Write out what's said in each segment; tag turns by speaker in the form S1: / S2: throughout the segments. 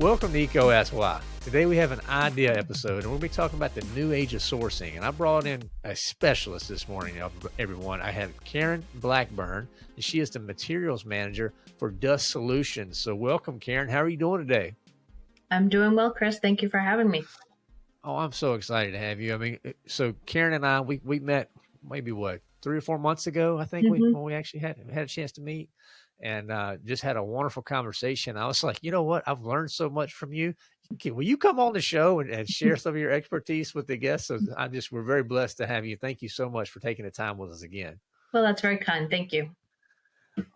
S1: Welcome to Why. Today we have an idea episode, and we'll be talking about the new age of sourcing. And I brought in a specialist this morning, everyone. I have Karen Blackburn, and she is the materials manager for Dust Solutions. So, welcome, Karen. How are you doing today?
S2: I'm doing well, Chris. Thank you for having me.
S1: Oh, I'm so excited to have you. I mean, so Karen and I, we we met maybe what three or four months ago, I think, mm-hmm. we, when we actually had had a chance to meet and uh, just had a wonderful conversation. I was like, you know what? I've learned so much from you. Will you come on the show and, and share some of your expertise with the guests? So I just we're very blessed to have you. Thank you so much for taking the time with us again.
S2: Well, that's very kind. Thank you.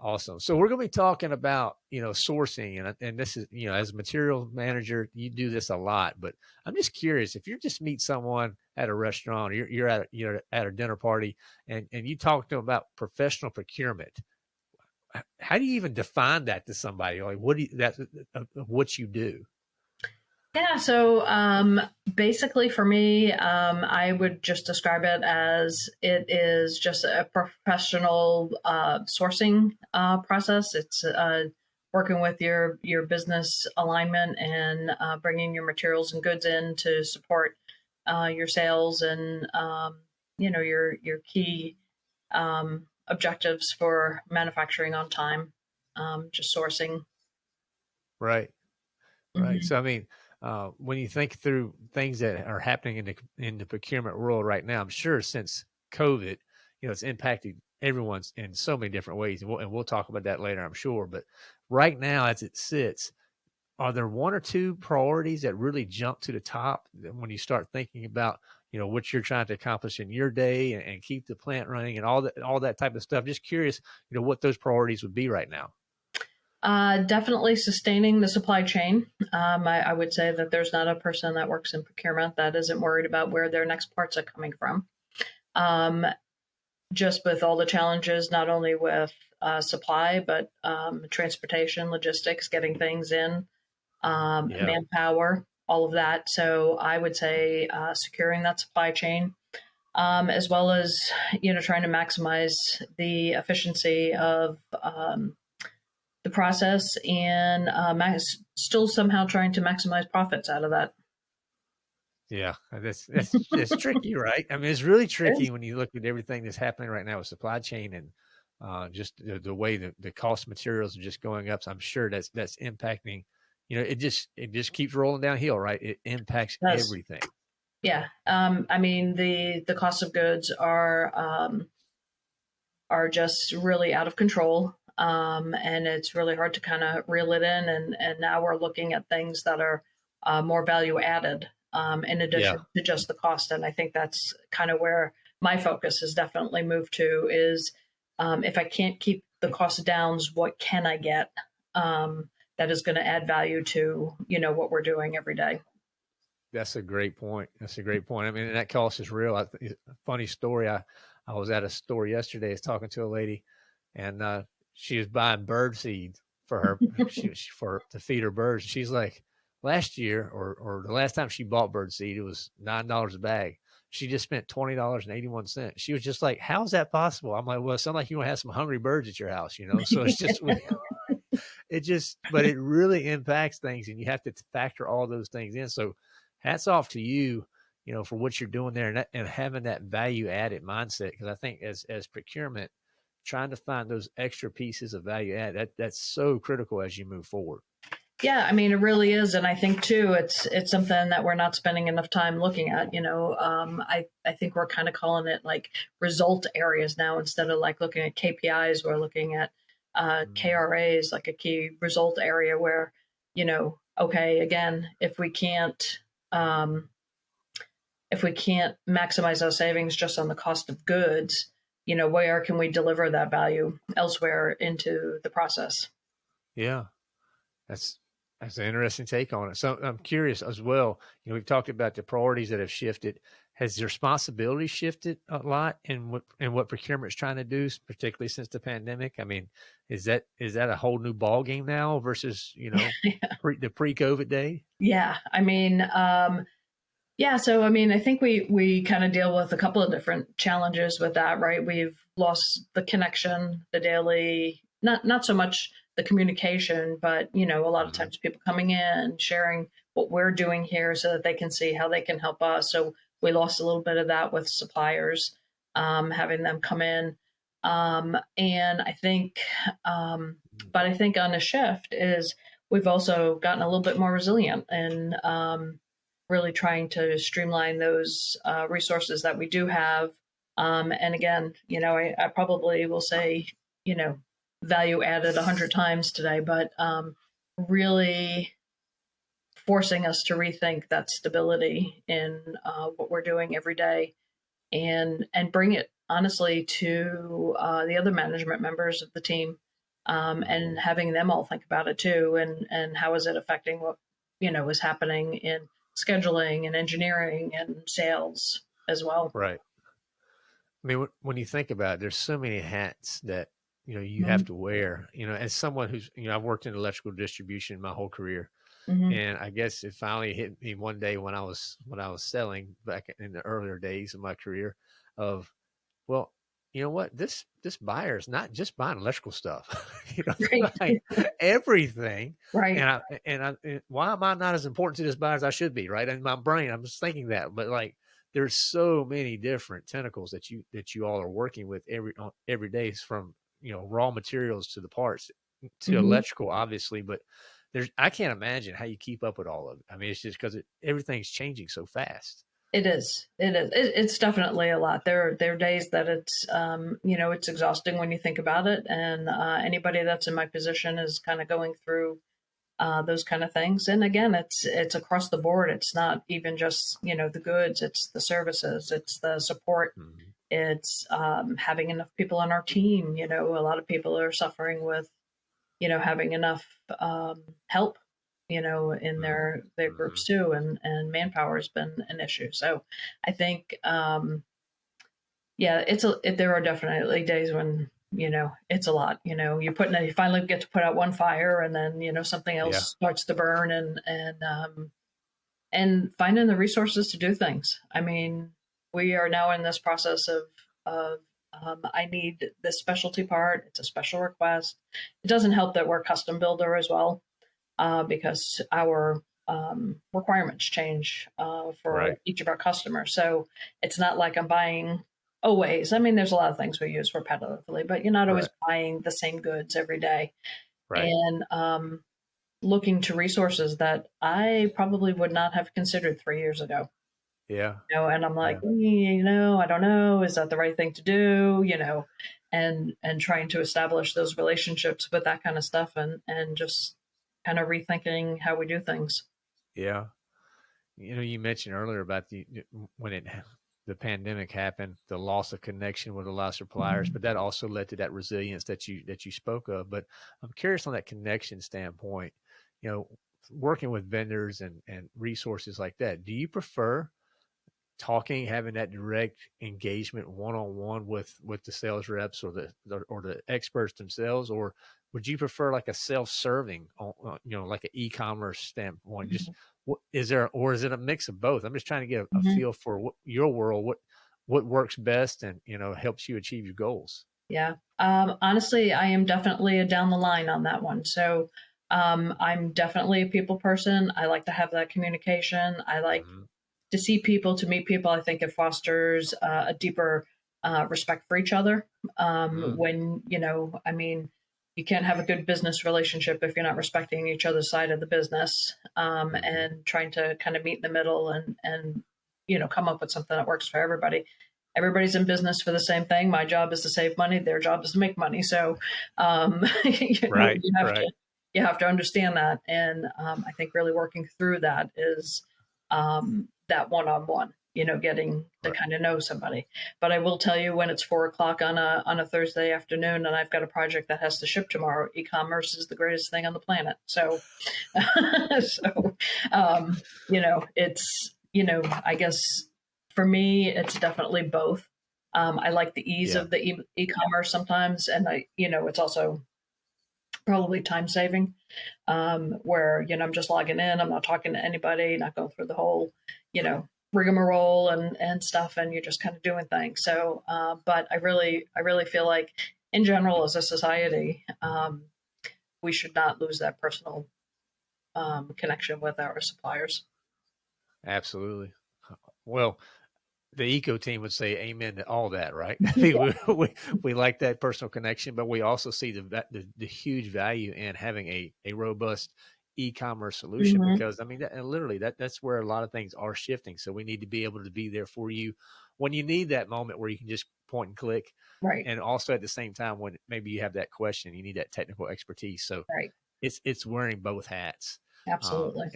S1: Awesome. So we're going to be talking about you know sourcing and and this is you know as a material manager you do this a lot, but I'm just curious if you just meet someone at a restaurant or you're, you're at a, you're at a dinner party and and you talk to them about professional procurement how do you even define that to somebody? Like, what do you, that uh, what you do?
S2: Yeah, so um, basically for me, um, I would just describe it as it is just a professional uh, sourcing uh, process. It's uh, working with your your business alignment and uh, bringing your materials and goods in to support uh, your sales and um, you know your your key um, objectives for manufacturing on time, um, just sourcing.
S1: Right. Right. Mm-hmm. So, I mean, uh, when you think through things that are happening in the in the procurement world right now, I'm sure since COVID, you know, it's impacted everyone's in so many different ways, and we'll, and we'll talk about that later, I'm sure. But right now, as it sits, are there one or two priorities that really jump to the top when you start thinking about you know what you're trying to accomplish in your day and, and, keep the plant running and all that all that type of stuff just curious you know what those priorities would be right now
S2: uh, definitely sustaining the supply chain. Um, I, I, would say that there's not a person that works in procurement that isn't worried about where their next parts are coming from. Um, just with all the challenges, not only with uh, supply, but um, transportation, logistics, getting things in, um, yeah. manpower all of that. So I would say uh, securing that supply chain, um, as well as you know trying to maximize the efficiency of um, the process and uh, max- still somehow trying to maximize profits out of that.
S1: Yeah, that's that's, that's tricky, right? I mean, it's really tricky when you look at everything that's happening right now with supply chain and uh, just the, the way that the cost materials are just going up. So I'm sure that's that's impacting you know, it just it just keeps rolling downhill, right? It impacts yes. everything.
S2: Yeah, um, I mean the the cost of goods are um, are just really out of control, um, and it's really hard to kind of reel it in. And and now we're looking at things that are uh, more value added um, in addition yeah. to just the cost. And I think that's kind of where my focus has definitely moved to is um, if I can't keep the cost downs, what can I get? Um, that is going to add value to you know what we're doing every day
S1: that's a great point that's a great point i mean that cost is real I, funny story i i was at a store yesterday I was talking to a lady and uh, she was buying bird seed for her she, for to feed her birds she's like last year or or the last time she bought bird seed it was nine dollars a bag she just spent twenty dollars and eighty one cents. She was just like, "How's that possible?" I'm like, "Well, it sounds like you want to have some hungry birds at your house, you know." So it's just it just, but it really impacts things, and you have to factor all those things in. So, hats off to you, you know, for what you're doing there and, that, and having that value added mindset. Because I think as as procurement, trying to find those extra pieces of value add that that's so critical as you move forward.
S2: Yeah, I mean it really is, and I think too it's it's something that we're not spending enough time looking at. You know, um, I I think we're kind of calling it like result areas now instead of like looking at KPIs. We're looking at uh, mm. KRA is like a key result area where, you know, okay, again, if we can't, um, if we can't maximize our savings just on the cost of goods, you know, where can we deliver that value elsewhere into the process?
S1: Yeah, that's that's an interesting take on it. So I'm curious as well. You know, we've talked about the priorities that have shifted has the responsibility shifted a lot in what in what procurement is trying to do, particularly since the pandemic? I mean, is that is that a whole new ball game now versus you know yeah. pre, the pre-COVID day?
S2: Yeah, I mean, um, Yeah, so I mean, I think we we kind of deal with a couple of different challenges with that, right? We've lost the connection, the daily, not not so much the communication, but you know, a lot of
S1: Mm-hmm.
S2: times people coming in, sharing what we're doing here, so that they can see how they can help us. So we lost a little bit of that with suppliers, um, having them come in, um, and I think, um, but I think on the shift is we've also gotten a little bit more resilient and um, really trying to streamline those uh, resources that we do have. Um, and again, you know, I, I probably will say, you know, value added a hundred times today, but um, really forcing us to rethink that stability in uh, what we're doing every day, and and bring it honestly to uh, the other management members of the team, um, and having them all think about it too, and and how is it affecting what you know is happening in scheduling and engineering and sales as well.
S1: Right. I mean, when you think about it, there's so many hats that you know you
S2: Mhm.
S1: have to wear. You know, as someone who's you know I've worked in electrical distribution my whole career,
S2: Mhm.
S1: and I guess it finally hit me one day when I was when I was selling back in the earlier days of my career, of well, you know what this this buyer is not just buying electrical stuff, you know,
S2: Right.
S1: buying everything,
S2: Right.
S1: and I and I and why am I not as important to this buyer as I should be? Right in my brain, I'm just thinking that, but like there's so many different tentacles that you that you all are working with every every day from you know raw materials to the parts to
S2: Mhm.
S1: electrical obviously but there's i can't imagine how you keep up with all of it i mean it's just because it, everything's changing so fast
S2: It is. It is. It, it's definitely a lot. There, there are days that it's, um, you know, it's exhausting when you think about it. And uh, anybody that's in my position is kind of going through uh, those kind of things. And again, it's it's across the board. It's not even just you know the goods. It's the services. It's the support.
S1: Mhm.
S2: It's um, having enough people on our team. You know, a lot of people are suffering with, you know, having enough um, help. You know, in their their groups too, and and manpower has been an issue. So, I think, um, yeah, it's a. It, there are definitely days when you know it's a lot. You know, you put you finally get to put out one fire, and then you know something else
S1: Yeah.
S2: starts to burn, and and um, and finding the resources to do things. I mean, we are now in this process of of um, I need this specialty part. It's a special request. It doesn't help that we're custom builder as well, uh, because our um, requirements change uh, for
S1: Right.
S2: each of our customers. So it's not like I'm buying always. I mean, there's a lot of things we use repetitively, but you're not always buying the same goods every day
S1: right
S2: and um, looking to resources that I probably would not have considered three years ago.
S1: Yeah
S2: You know, and I'm like, "Mm, you know, I don't know, is that the right thing to do? You know, and and trying to establish those relationships with that kind of stuff, and and just kind of rethinking how we do things.
S1: yeah you know you mentioned earlier about the when it the pandemic happened the loss of connection with a lot of suppliers
S2: Mhm.
S1: but that also led to that resilience that you that you spoke of but i'm curious on that connection standpoint you know working with vendors and and resources like that do you prefer talking having that direct engagement one-on-one with with the sales reps or the the- or the experts themselves or would you prefer like a self-serving on- on, you know like an e-commerce standpoint just what is there or is it a mix of both i'm just trying to get a, a
S2: Mhm.
S1: feel for what your world what what works best and you know helps you achieve your goals
S2: Yeah. Um, honestly, I am definitely a down the line on that one. So um, I'm definitely a people person. I like to have that communication. I like
S1: Mhm.
S2: To see people, to meet people. I think it fosters uh, a deeper uh, respect for each other. Um,
S1: Mm.
S2: When, you know, I mean, you can't have a good business relationship if you're not respecting each other's side of the business um,
S1: Mhm.
S2: and trying to kind of meet in the middle and, and, you know, come up with something that works for everybody everybody's in business for the same thing. My job is to save money. Their job is to make money. So, um, you,
S1: Right,
S2: you have
S1: right.
S2: to you have to understand that. And um, I think really working through that is um, that one on one. You know, getting to
S1: Right.
S2: kind of know somebody. But I will tell you when it's four o'clock on a on a Thursday afternoon, and I've got a project that has to ship tomorrow. E-commerce is the greatest thing on the planet. So, so um, you know, it's you know, I guess for me, it's definitely both. Um, I like the ease
S1: Yeah.
S2: of the e- e-commerce sometimes, and I, you know, it's also probably time saving, um, where you know I'm just logging in, I'm not talking to anybody, not going through the whole, you know, rigmarole and and stuff, and you're just kind of doing things. So, uh, but I really I really feel like in general as a society, um, we should not lose that personal um, connection with our suppliers.
S1: Absolutely. Well, the EECO team would say amen to all that, right? I think yeah. we, we, we, like that personal connection, but we also see the, the, the huge value in having a, a robust e-commerce solution mm-hmm. because I mean, that, and literally that that's where a lot of things are shifting. So we need to be able to be there for you when you need that moment where you can just point and click.
S2: Right.
S1: And also at the same time, when maybe you have that question, you need that technical expertise. So
S2: right.
S1: it's, it's wearing both hats.
S2: Absolutely. Um,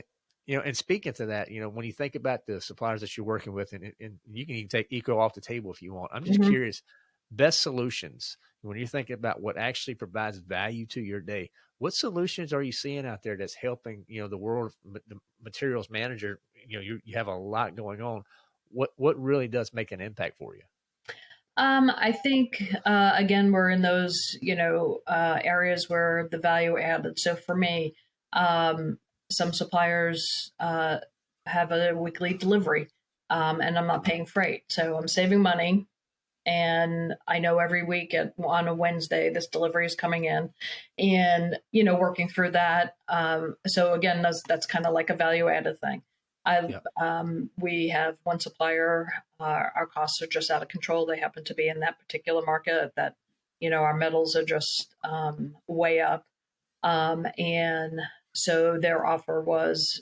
S1: you know, and speaking to that, you know, when you think about the suppliers that you're working with, and, and you can even take EECO off the table if you want. I'm just mm-hmm. curious, best solutions when you're thinking about what actually provides value to your day. What solutions are you seeing out there that's helping? You know, the world, the materials manager. You know, you, you have a lot going on. What what really does make an impact for you?
S2: Um, I think uh, again we're in those you know uh, areas where the value added. So for me, um, some suppliers uh, have a weekly delivery, um, and I'm not paying freight, so I'm saving money. And I know every week at, on a Wednesday this delivery is coming in, and you know working through that. Um, so again, that's that's kind of like a value added thing. I yeah. um, we have one supplier. Uh, our costs are just out of control. They happen to be in that particular market that you know our metals are just um, way up, um, and so their offer was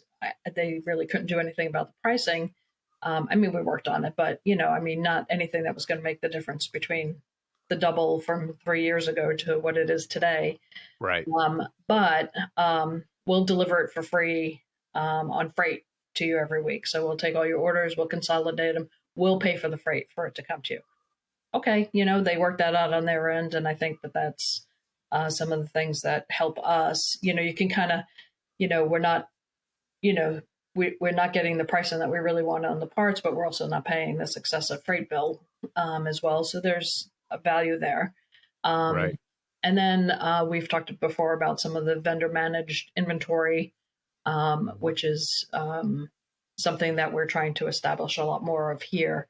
S2: they really couldn't do anything about the pricing. Um, I mean, we worked on it, but you know, I mean, not anything that was going to make the difference between the double from three years ago to what it is today.
S1: Right.
S2: Um, but um, we'll deliver it for free um, on freight to you every week. So we'll take all your orders, we'll consolidate them, we'll pay for the freight for it to come to you. Okay, you know, they work that out on their end, and I think that that's uh, some of the things that help us. You know, you can kind of, you know, we're not, you know, we, we're not getting the pricing that we really want on the parts, but we're also not paying this excessive freight bill um, as well. So there's a value there. Um, right. And then uh, we've talked before about some of the vendor managed inventory, um, which is um, something that we're trying to establish a lot more of here.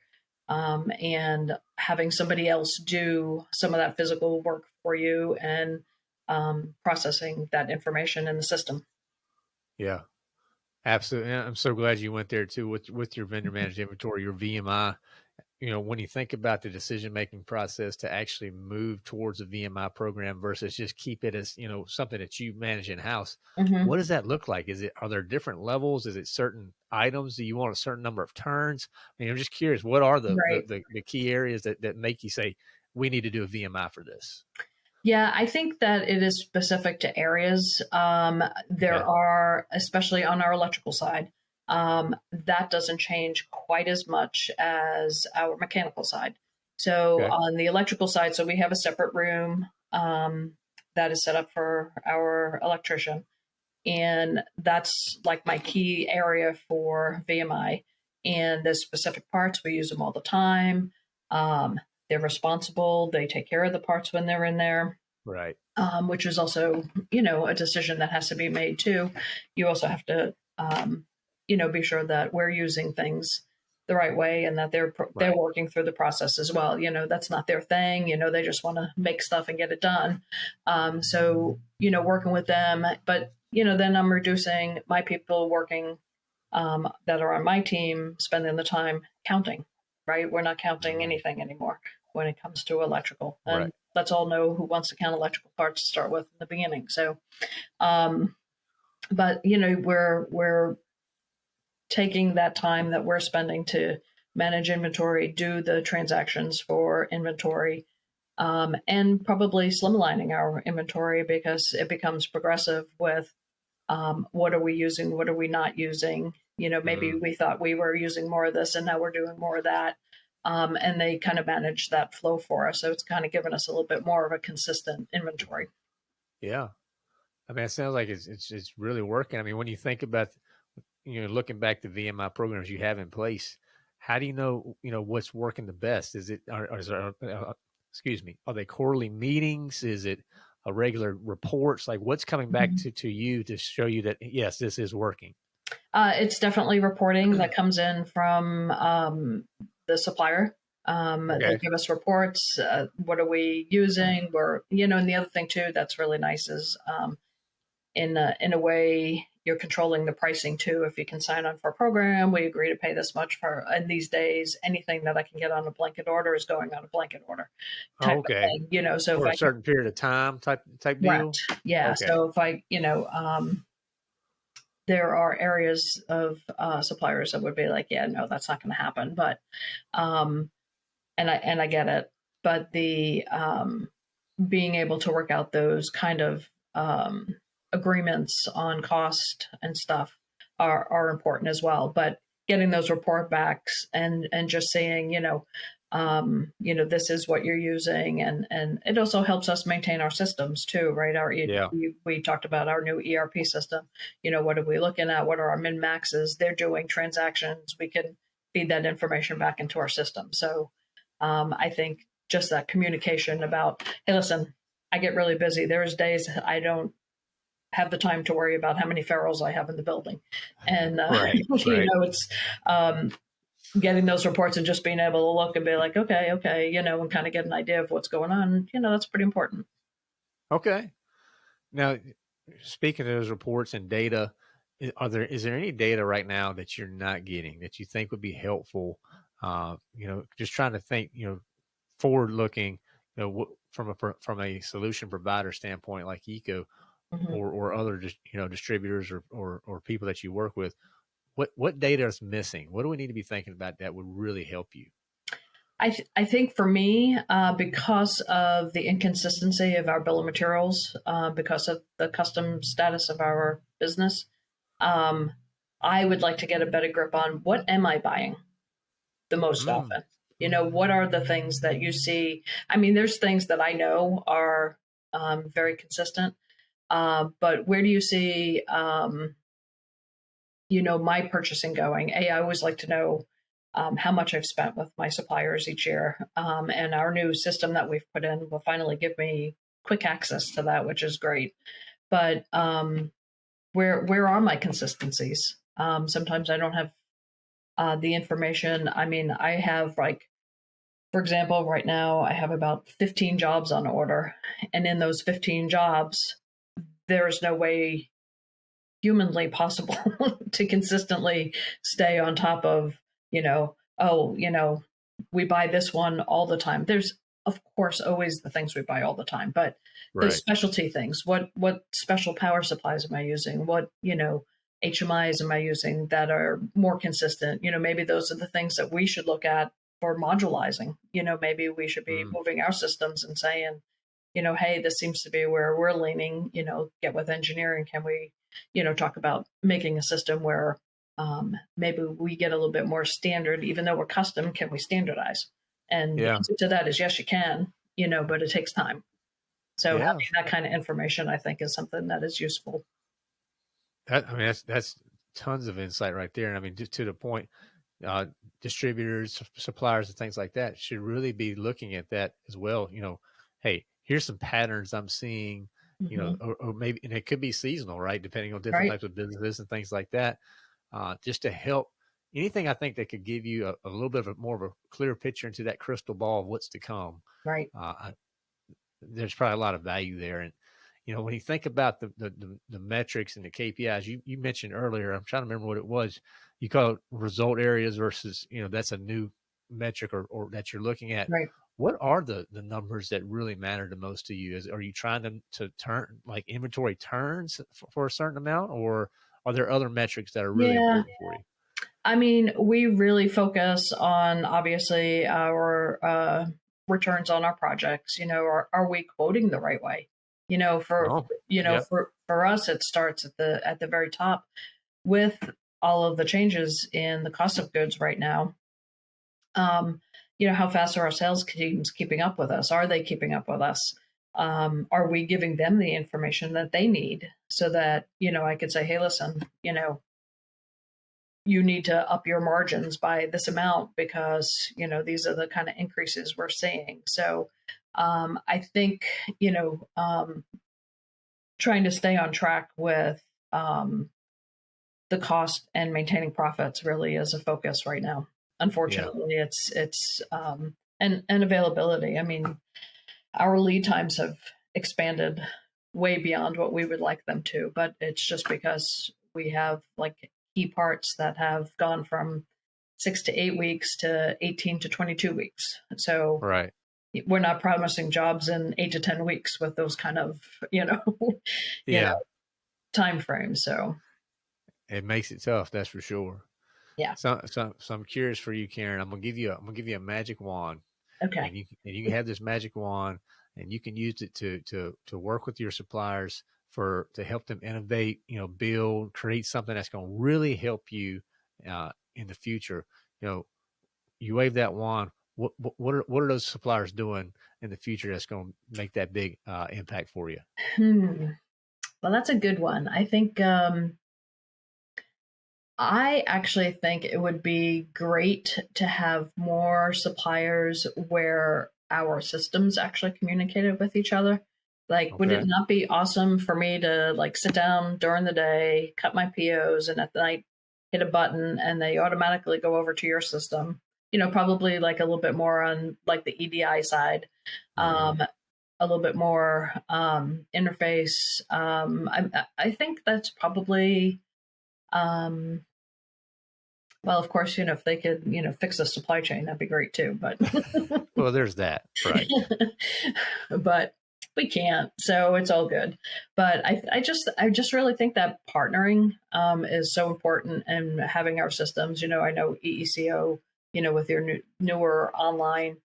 S2: Um, and having somebody else do some of that physical work for you and um, processing that information in the system.
S1: Yeah, absolutely. I'm so glad you went there too with with your vendor managed inventory, your VMI. You know, when you think about the decision making process to actually move towards a VMI program versus just keep it as you know something that you manage in house, mm-hmm. what does that look like? Is it are there different levels? Is it certain items? Do you want a certain number of turns? I mean, I'm just curious. What are the right. the, the, the key areas that that make you say we need to do a VMI for this?
S2: Yeah, I think that it is specific to areas. Um, there yeah. are, especially on our electrical side, um, that doesn't change quite as much as our mechanical side. So okay. on the electrical side, so we have a separate room um, that is set up for our electrician, and that's like my key area for VMI. And the specific parts we use them all the time. Um, they're responsible. They take care of the parts when they're in there.
S1: Right.
S2: Um, which is also, you know, a decision that has to be made too. You also have to, um, you know, be sure that we're using things the right way and that they're right. they're working through the process as well. You know, that's not their thing. You know, they just want to make stuff and get it done. Um, so, you know, working with them, but you know, then I'm reducing my people working um, that are on my team, spending the time counting. Right, we're not counting anything anymore when it comes to electrical. And right. let's all know who wants to count electrical parts to start with in the beginning. So, um, but you know, we're we're taking that time that we're spending to manage inventory, do the transactions for inventory, um, and probably slimlining our inventory because it becomes progressive with um, what are we using, what are we not using. You know, maybe mm. we thought we were using more of this and now we're doing more of that um, and they kind of manage that flow for us. So it's kind of given us a little bit more of a consistent inventory.
S1: Yeah, I mean, it sounds like it's it's, it's really working. I mean, when you think about you know looking back to VMI programs you have in place, how do you know you know what's working the best? Is it are, is there, uh, excuse me, are they quarterly meetings? Is it a regular reports? Like what's coming back mm-hmm. to to you to show you that yes, this is working?
S2: Uh, it's definitely reporting that comes in from um, the supplier. Um,
S1: Okay.
S2: They give us reports. Uh, what are we using? We're, you know, and the other thing too that's really nice is um, in a, in a way you're controlling the pricing too. If you can sign on for a program, we agree to pay this much for. And these days, anything that I can get on a blanket order is going on a blanket order.
S1: Okay.
S2: you know, so
S1: For a
S2: can
S1: certain period of time type type deal.
S2: Right. Yeah.
S1: Okay.
S2: So if I, you know, um, there are areas of uh, suppliers that would be like, yeah, no, that's not going to happen. But, um, and I and I get it. But the um, being able to work out those kind of um, agreements on cost and stuff are are important as well. But getting those report backs and and just saying, you know, um, you know, this is what you're using, and and it also helps us maintain our systems too, right? Our
S1: Yeah.
S2: we, we talked about our new ERP system. You know, what are we looking at? What are our min maxes? They're doing transactions. We can feed that information back into our system. So um, I think just that communication about, hey, listen, I get really busy. There's days I don't have the time to worry about how many ferrules I have in the building, and uh,
S1: Right,
S2: you
S1: right.
S2: know, it's um, getting those reports and just being able to look and be like, okay, okay, you know, and kind of get an idea of what's going on. You know, that's pretty important.
S1: Okay. Now, speaking of those reports and data, are there is there any data right now that you're not getting that you think would be helpful? Uh, you know, just trying to think, you know, forward looking, you know, from a from a solution provider standpoint, like EECO
S2: Mhm.
S1: or or other just you know distributors or, or or people that you work with. What what data is missing? What do we need to be thinking about that would really help you?
S2: I, th- I think for me, uh, because of the inconsistency of our bill of materials, uh, because of the custom status of our business, um, I would like to get a better grip on what am I buying the most
S1: Mm.
S2: often. You know, what are the things that you see? I mean, there's things that I know are um, very consistent, uh, but where do you see, um, you know, my purchasing going? A, I always like to know um, how much I've spent with my suppliers each year. Um, and our new system that we've put in will finally give me quick access to that, which is great. But um, where where are my consistencies? Um, sometimes I don't have uh, the information. I mean, I have like, for example, right now I have about 15 jobs on order, and in those 15 jobs, there is no way humanly possible to consistently stay on top of you know oh you know we buy this one all the time. There's of course always the things we buy all the time but those specialty things. What what special power supplies am i using? What you know hmis am i using that are more consistent? You know maybe those are the things that we should look at for modularizing. You know maybe we should be
S1: Mm.
S2: moving our systems and saying you know hey this seems to be where we're leaning you know get with engineering. Can we you know talk about making a system where um, maybe we get a little bit more standard even though we're custom can we standardize and the
S1: Yeah.
S2: answer to that is yes you can you know but it takes time so
S1: Yeah.
S2: having that kind of information i think is something that is useful
S1: That I mean, that's that's tons of insight right there. And I mean, just to the point, uh, distributors, suppliers, and things like that should really be looking at that as well. You know, hey, here's some patterns I'm seeing. You know, or, or maybe, and it could be seasonal, right? Depending on different
S2: Right.
S1: types of businesses and things like that. Uh, just to help anything I think that could give you a, a little bit of a more of a clear picture into that crystal ball of what's to come
S2: right
S1: uh, I, there's probably a lot of value there. And you know, when you think about the the, the, the metrics and the KPIs, you you mentioned earlier, I'm trying to remember what it was. You call it result areas versus you know that's a new metric or, or that you're looking at.
S2: Right.
S1: What are the the numbers that really matter the most to you? Is are you trying to to turn like inventory turns for, for a certain amount, or are there other metrics that are really
S2: Yeah.
S1: important for you?
S2: I mean, we really focus on obviously our uh, returns on our projects. You know, are, are we quoting the right way? You know, for
S1: Oh,
S2: you know, for for us, it starts at the at the very top with all of the changes in the cost of goods right now. Um, you know, how fast are our sales teams keeping up with us? Are they keeping up with us? Um, are we giving them the information that they need so that you know I could say, hey, listen, you know, you need to up your margins by this amount because you know these are the kind of increases we're seeing so um, i think you know um, trying to stay on track with um, the cost and maintaining profits really is a focus right now. Unfortunately, yeah. it's it's um, and and availability. I mean, our lead times have expanded way beyond what we would like them to, but it's just because we have like key parts that have gone from six to eight weeks to 18 to 22 weeks. So
S1: right.
S2: we're not promising jobs in eight to 10 weeks with those kind of, you know,
S1: yeah.
S2: Know, time frames. So
S1: it makes it tough. That's for sure.
S2: Yeah.
S1: So, so, so I'm curious for you, Karen, I'm going to give you, a, I'm to give you a magic wand.
S2: Okay.
S1: And you, and you can have this magic wand and you can use it to, to, to work with your suppliers for, to help them innovate, you know, build, create something that's going to really help you, uh, in the future, you know, you wave that wand. What what are what are those suppliers doing in the future that's going to make that big uh, impact for you?
S2: Hmm. Well, that's a good one. I think um, I actually think it would be great to have more suppliers where our systems actually communicated with each other. Like, okay. would it not be awesome for me to like sit down during the day, cut my POs, and at night hit a button and they automatically go over to your system. You know, probably like a little bit more on like the EDI side, mm-hmm. um, a little bit more um, interface. Um, I, I think that's probably, um, well, of course, you know, if they could, you know, fix the supply chain, that'd be great too. But
S1: well, there's that, right?
S2: but we can't so it's all good but i, I just i just really think that partnering um, is so important and having our systems you know i know EECO you know with your new, newer online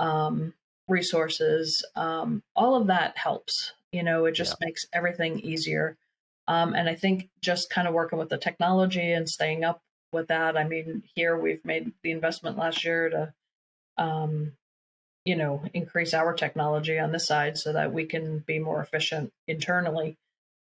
S2: um, resources um, all of that helps you know it just yeah. makes everything easier um, and i think just kind of working with the technology and staying up with that i mean here we've made the investment last year to um, you know, increase our technology on this side so that we can be more efficient internally,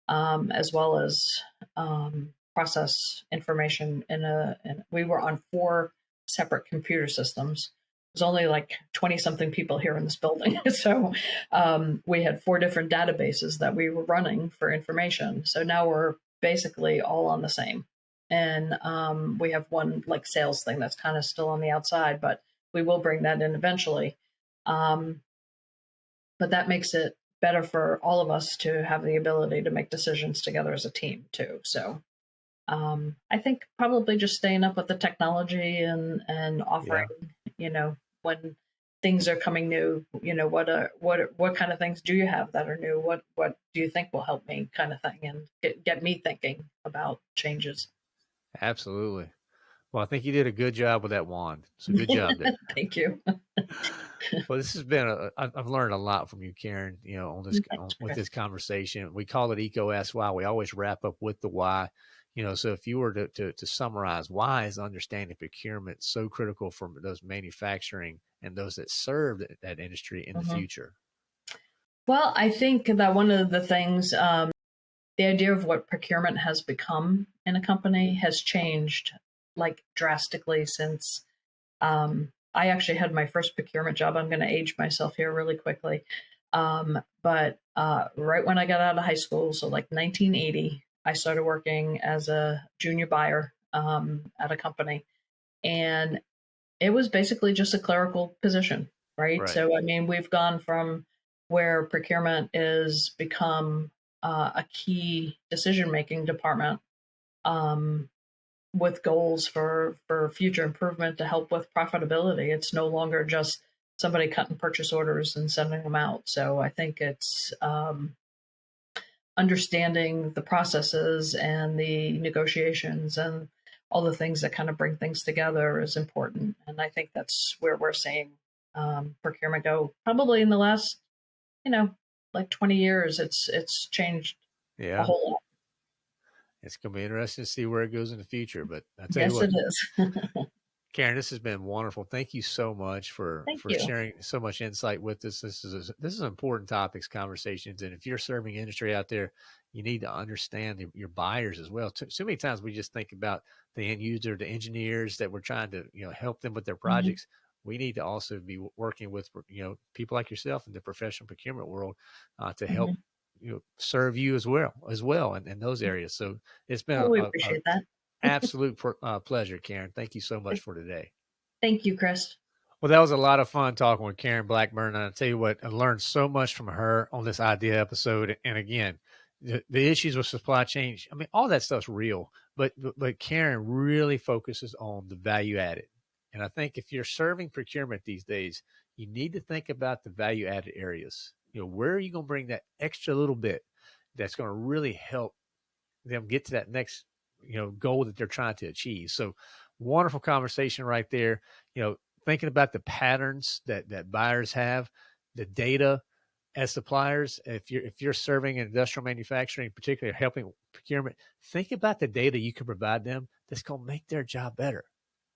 S2: um, as well as um, process information in a. In, we were on four separate computer systems. There's only like 20 something people here in this building. so um, we had four different databases that we were running for information. So now we're basically all on the same. And um, we have one like sales thing that's kind of still on the outside, but we will bring that in eventually. Um, but that makes it better for all of us to have the ability to make decisions together as a team too. So um, I think probably just staying up with the technology and and offering, yeah. you know, when things are coming new, you know, what are what what kind of things do you have that are new? What what do you think will help me, kind of thing, and get get me thinking about changes.
S1: Absolutely. Well, I think you did a good job with that wand. So good job there.
S2: Thank you.
S1: well, this has been a. I've learned a lot from you, Karen. You know, on this on, with this conversation, we call it EECO S Why. We always wrap up with the why. You know, so if you were to, to, to summarize, why is understanding procurement so critical for those manufacturing and those that serve that, that industry in mm-hmm. the future?
S2: Well, I think that one of the things, um, the idea of what procurement has become in a company has changed like drastically since um, I actually had my first procurement job. I'm going to age myself here really quickly. Um, but uh, right when I got out of high school, so like 1980, I started working as a junior buyer um, at a company. And it was basically just a clerical position, right? right. So, I mean, we've gone from where procurement is become uh, a key decision making department um, with goals for for future improvement to help with profitability. It's no longer just somebody cutting purchase orders and sending them out. So I think it's um, understanding the processes and the negotiations and all the things that kind of bring things together is important. And I think that's where we're seeing um, procurement go. Probably in the last, you know, like 20 years, it's it's changed
S1: yeah.
S2: a whole lot
S1: it's going to be interesting to see where it goes in the future. But I
S2: tell yes, you what, it is.
S1: Karen, this has been wonderful. Thank you so much for
S2: Thank
S1: for
S2: you.
S1: sharing so much insight with us. This is a, this is important topics, conversations, and if you're serving industry out there, you need to understand the, your buyers as well. Too, so many times we just think about the end user, the engineers that we're trying to you know help them with their mm-hmm. projects. Mm-hmm. We need to also be working with you know people like yourself in the professional procurement world uh, to help mm-hmm you know, serve you as well as well in, in those mm. areas. So it's been
S2: oh,
S1: a, a,
S2: that.
S1: absolute uh, pleasure, Karen. Thank you so much for today.
S2: Thank you, Chris.
S1: Well, that was a lot of fun talking with Karen Blackburn. And I tell you what, I learned so much from her on this idea episode. And again, the, the issues with supply chain, I mean, all that stuff's real, but, but Karen really focuses on the value added. And I think if you're serving procurement these days, you need to think about the value added areas. You know, where are you going to bring that extra little bit that's going to really help them get to that next, you know, goal that they're trying to achieve? So wonderful conversation right there. You know, thinking about the patterns that that buyers have, the data as suppliers. If you're if you're serving industrial manufacturing, particularly helping procurement, think about the data you can provide them that's going to make their job better.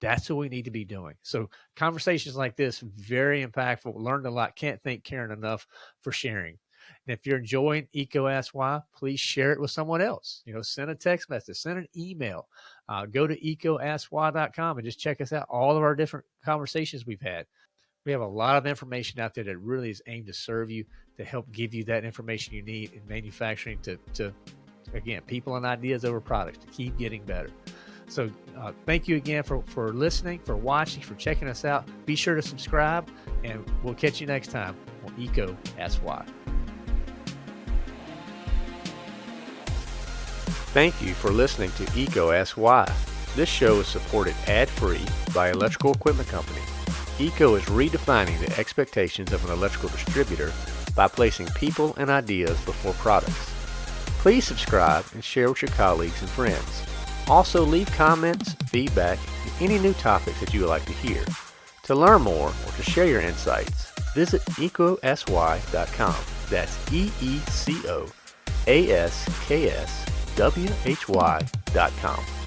S1: That's what we need to be doing. So conversations like this, very impactful. Learned a lot. Can't thank Karen enough for sharing. And if you're enjoying EECO Ask Why, please share it with someone else. You know, send a text message, send an email. Uh, go to eecoaskwhy.com and just check us out. All of our different conversations we've had. We have a lot of information out there that really is aimed to serve you, to help give you that information you need in manufacturing to, to again, people and ideas over products to keep getting better. So uh, thank you again for, for listening, for watching, for checking us out. Be sure to subscribe, and we'll catch you next time on EECO Ask Why. Thank you for listening to EECO Ask Why. This show is supported ad-free by Electrical Equipment Company. EECO is redefining the expectations of an electrical distributor by placing people and ideas before products. Please subscribe and share with your colleagues and friends. Also leave comments, feedback, and any new topics that you would like to hear. To learn more or to share your insights, visit eecoaskwhy.com. That's E-E-C-O A-S-K-S W-H-Y.com.